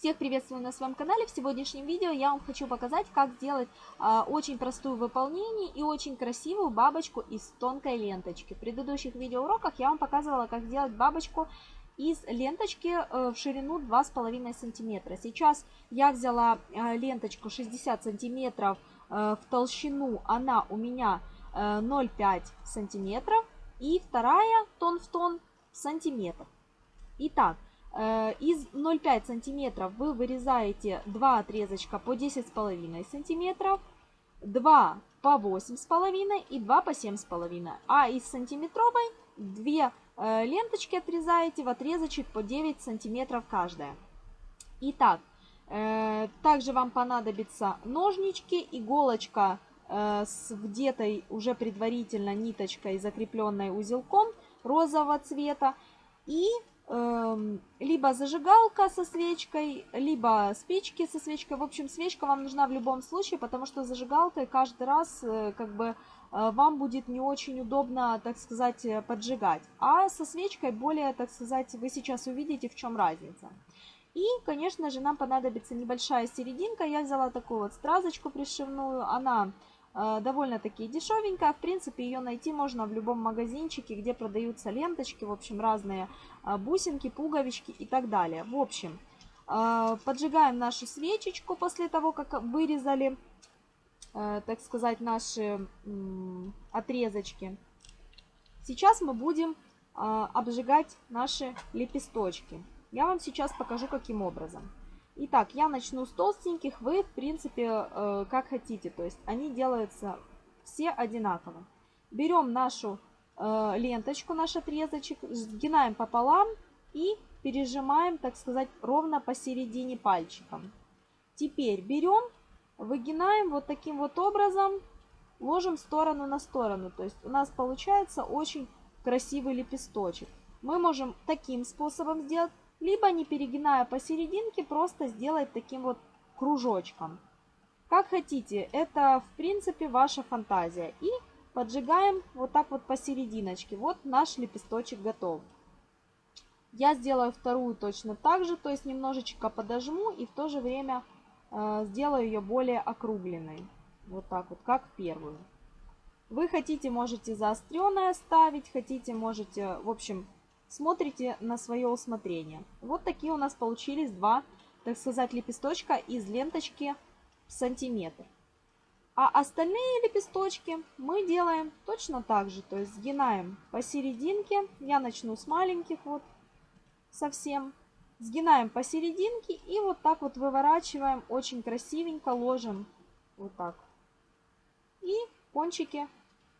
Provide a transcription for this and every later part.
Всех приветствую на своем канале. В сегодняшнем видео я вам хочу показать, как сделать а, очень простую в выполнении и очень красивую бабочку из тонкой ленточки. В предыдущих видеоуроках я вам показывала, как сделать бабочку из ленточки э, в ширину 2,5 сантиметра. Сейчас я взяла э, ленточку 60 сантиметров э, в толщину, она у меня 0,5 сантиметров. И вторая тон в тон сантиметр. Итак, Э, из 0,5 сантиметров вы вырезаете два отрезочка по 10,5 сантиметров, 2 по 8,5 и 2 по 7,5. А из сантиметровой две э, ленточки отрезаете в отрезочек по 9 сантиметров каждая. Итак, э, также вам понадобятся ножнички, иголочка с вдетой уже предварительно ниточкой, закрепленной узелком розового цвета и либо зажигалка со свечкой, либо спички со свечкой. В общем, свечка вам нужна в любом случае, потому что зажигалкой каждый раз э, как бы э, вам будет не очень удобно, так сказать, э, поджигать. А со свечкой более, так сказать, вы сейчас увидите, в чем разница. И, конечно же, нам понадобится небольшая серединка. Я взяла такую вот стразочку пришивную. Она довольно-таки дешевенькая. В принципе, ее найти можно в любом магазинчике, где продаются ленточки, в общем, разные э, бусинки, пуговички и так далее. В общем, э, поджигаем нашу свечечку после того, как вырезали, так сказать, наши отрезочки. Сейчас мы будем обжигать наши лепесточки. Я вам сейчас покажу, каким образом. Итак, я начну с толстеньких, вы, в принципе, э, как хотите. То есть они делаются все одинаково. Берем нашу э, ленточку, наш отрезочек, сгинаем пополам и пережимаем, так сказать, ровно посередине пальчиком. Теперь берем, выгинаем вот таким вот образом, ложим сторону на сторону. То есть у нас получается очень красивый лепесточек. Мы можем таким способом сделать, либо не перегиная посерединке, просто сделать таким вот кружочком. Как хотите, это в принципе ваша фантазия. И поджигаем вот так вот посерединочке. Вот наш лепесточек готов. Я сделаю вторую точно так же, то есть немножечко подожму и в то же время э, сделаю ее более округленной. Вот так вот, как первую. Вы хотите, можете заостренное ставить, хотите, можете, в общем, смотрите на свое усмотрение. Вот такие у нас получились два, так сказать, лепесточка из ленточки в сантиметр. А остальные лепесточки мы делаем точно так же, то есть сгинаем посерединке. Я начну с маленьких вот совсем. Сгинаем посерединке и вот так вот выворачиваем, очень красивенько ложим вот так. И кончики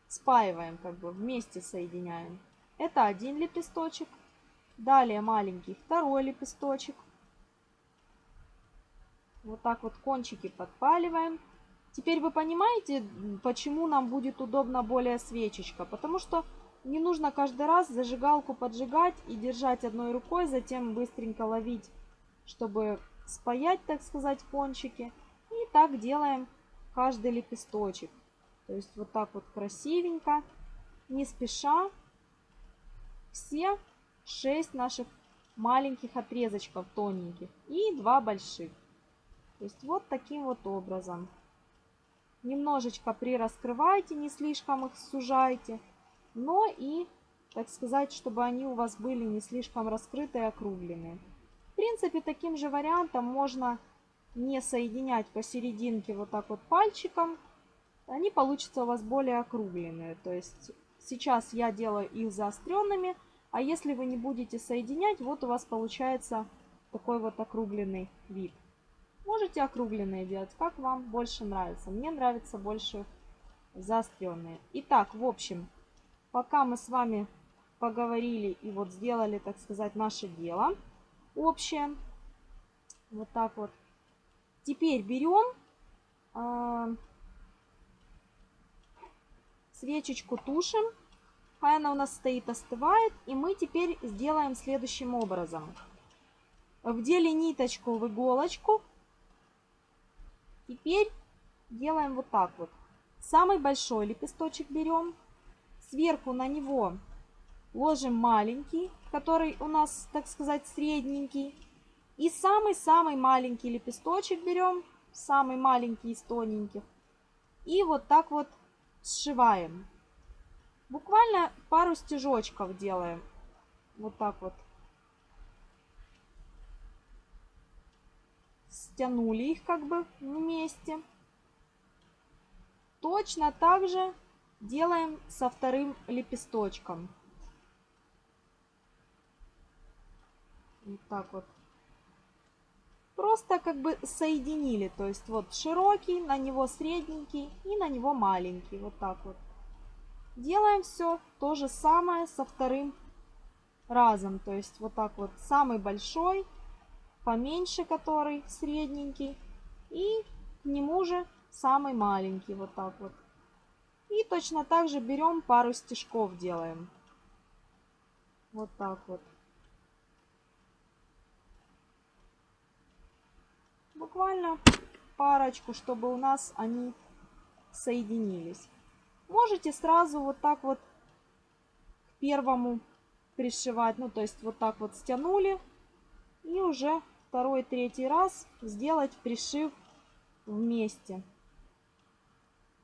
спаиваем, как бы вместе соединяем. Это один лепесточек. Далее маленький второй лепесточек. Вот так вот кончики подпаливаем. Теперь вы понимаете, почему нам будет удобно более свечечка. Потому что не нужно каждый раз зажигалку поджигать и держать одной рукой, затем быстренько ловить, чтобы спаять, так сказать, кончики. И так делаем каждый лепесточек. То есть вот так вот красивенько, не спеша все 6 наших маленьких отрезочков тоненьких и 2 больших. То есть вот таким вот образом. Немножечко прираскрывайте, не слишком их сужайте, но и, так сказать, чтобы они у вас были не слишком раскрытые и округленные. В принципе, таким же вариантом можно не соединять посерединке вот так вот пальчиком. Они получатся у вас более округленные. То есть Сейчас я делаю их заостренными, а если вы не будете соединять, вот у вас получается такой вот округленный вид. Можете округленные делать, как вам больше нравится. Мне нравится больше заостренные. Итак, в общем, пока мы с вами поговорили и вот сделали, так сказать, наше дело общее, вот так вот. Теперь берем э, свечечку тушим. Она у нас стоит, остывает. И мы теперь сделаем следующим образом. Вдели ниточку в иголочку. Теперь делаем вот так вот. Самый большой лепесточек берем. Сверху на него ложим маленький, который у нас, так сказать, средненький. И самый-самый маленький лепесточек берем, самый маленький из тоненьких. И вот так вот сшиваем. Буквально пару стежочков делаем. Вот так вот. Стянули их как бы вместе. Точно так же делаем со вторым лепесточком. Вот так вот просто как бы соединили. То есть вот широкий, на него средненький и на него маленький. Вот так вот. Делаем все то же самое со вторым разом. То есть вот так вот самый большой, поменьше который, средненький. И к нему же самый маленький. Вот так вот. И точно так же берем пару стежков делаем. Вот так вот. Буквально парочку, чтобы у нас они соединились. Можете сразу вот так вот к первому пришивать, ну то есть вот так вот стянули и уже второй, третий раз сделать пришив вместе.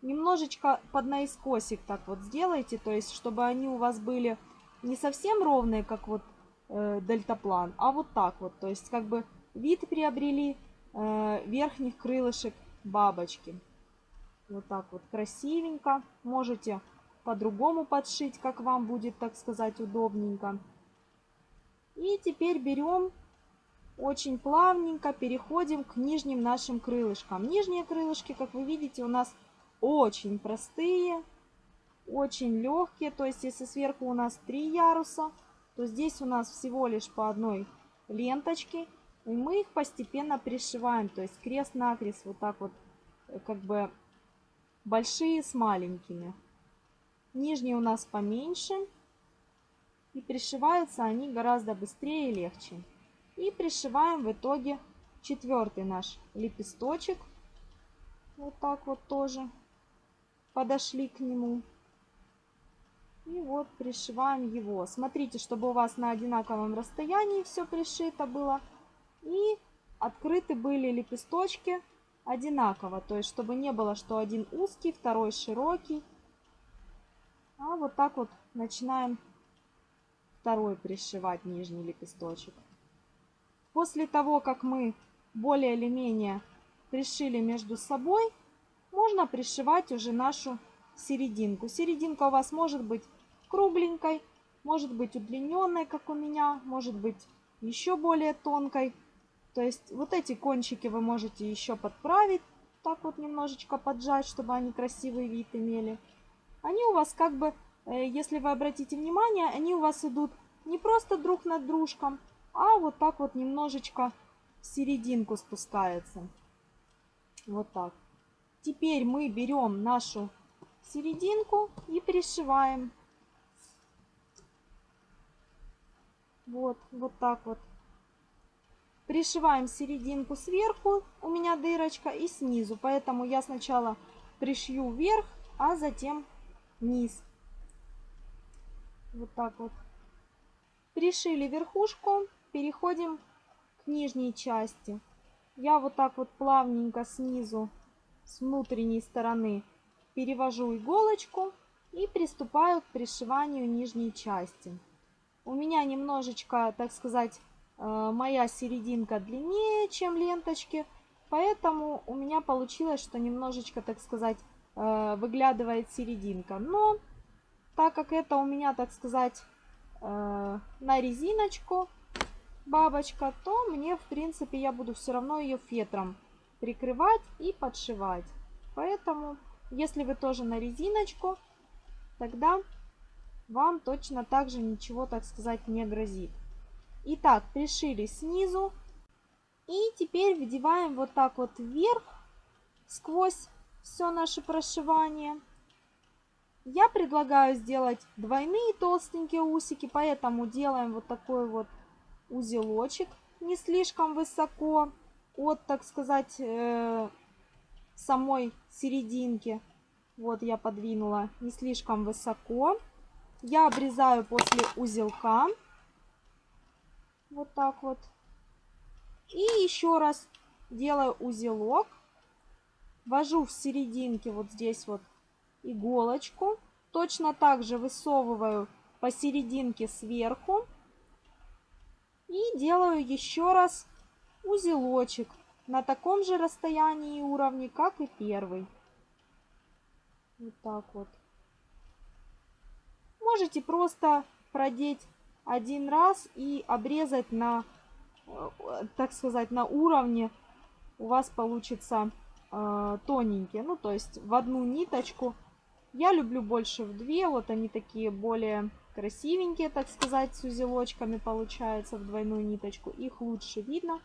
Немножечко под наискосик так вот сделайте, то есть чтобы они у вас были не совсем ровные, как вот э, дельтаплан, а вот так вот, то есть как бы вид приобрели верхних крылышек бабочки. Вот так вот красивенько. Можете по-другому подшить, как вам будет, так сказать, удобненько. И теперь берем очень плавненько, переходим к нижним нашим крылышкам. Нижние крылышки, как вы видите, у нас очень простые, очень легкие. То есть, если сверху у нас три яруса, то здесь у нас всего лишь по одной ленточке. И мы их постепенно пришиваем, то есть крест-накрест, вот так вот, э, как бы большие с маленькими. Нижние у нас поменьше. И пришиваются они гораздо быстрее и легче. И пришиваем в итоге четвертый наш лепесточек. Вот так вот тоже подошли к нему. И вот пришиваем его. Смотрите, чтобы у вас на одинаковом расстоянии все пришито было. И открыты были лепесточки одинаково. То есть, чтобы не было, что один узкий, второй широкий. А вот так вот начинаем второй пришивать нижний лепесточек. После того, как мы более или менее пришили между собой, можно пришивать уже нашу серединку. Серединка у вас может быть кругленькой, может быть удлиненной, как у меня, может быть еще более тонкой. То есть вот эти кончики вы можете еще подправить, так вот немножечко поджать, чтобы они красивый вид имели. Они у вас как бы, э, если вы обратите внимание, они у вас идут не просто друг над дружком, а вот так вот немножечко в серединку спускается. Вот так. Теперь мы берем нашу серединку и пришиваем. Вот, вот так вот. Пришиваем серединку сверху, у меня дырочка, и снизу. Поэтому я сначала пришью вверх, а затем низ. Вот так вот. Пришили верхушку, переходим к нижней части. Я вот так вот плавненько снизу, с внутренней стороны, перевожу иголочку и приступаю к пришиванию нижней части. У меня немножечко, так сказать, моя серединка длиннее, чем ленточки, поэтому у меня получилось, что немножечко, так сказать, э, выглядывает серединка. Но так как это у меня, так сказать, э, на резиночку бабочка, то мне, в принципе, я буду все равно ее фетром прикрывать и подшивать. Поэтому, если вы тоже на резиночку, тогда вам точно так же ничего, так сказать, не грозит. Итак, пришили снизу. И теперь вдеваем вот так вот вверх, сквозь все наше прошивание. Я предлагаю сделать двойные толстенькие усики, поэтому делаем вот такой вот узелочек, не слишком высоко от, так сказать, э, самой серединки. Вот я подвинула не слишком высоко. Я обрезаю после узелка. Вот так вот. И еще раз делаю узелок. Ввожу в серединке вот здесь вот иголочку. Точно так же высовываю посерединке сверху. И делаю еще раз узелочек на таком же расстоянии и уровне, как и первый. Вот так вот. Можете просто продеть один раз и обрезать на, э, так сказать, на уровне. У вас получится э, тоненькие. Ну, то есть в одну ниточку. Я люблю больше в две. Вот они такие более красивенькие, так сказать, с узелочками получается в двойную ниточку. Их лучше видно.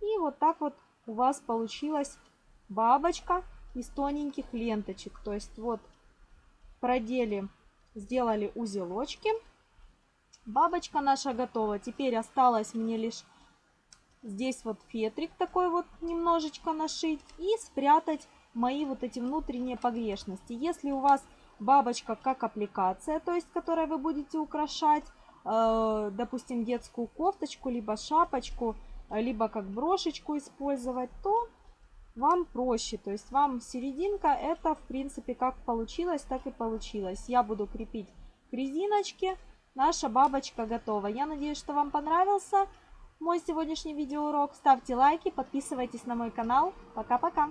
И вот так вот у вас получилась бабочка из тоненьких ленточек. То есть вот продели, сделали узелочки. Бабочка наша готова. Теперь осталось мне лишь здесь вот фетрик такой вот немножечко нашить и спрятать мои вот эти внутренние погрешности. Если у вас бабочка как аппликация, то есть которой вы будете украшать, э, допустим, детскую кофточку, либо шапочку, либо как брошечку использовать, то вам проще. То есть вам серединка это в принципе как получилось, так и получилось. Я буду крепить к резиночке. Наша бабочка готова. Я надеюсь, что вам понравился мой сегодняшний видеоурок. Ставьте лайки, подписывайтесь на мой канал. Пока-пока!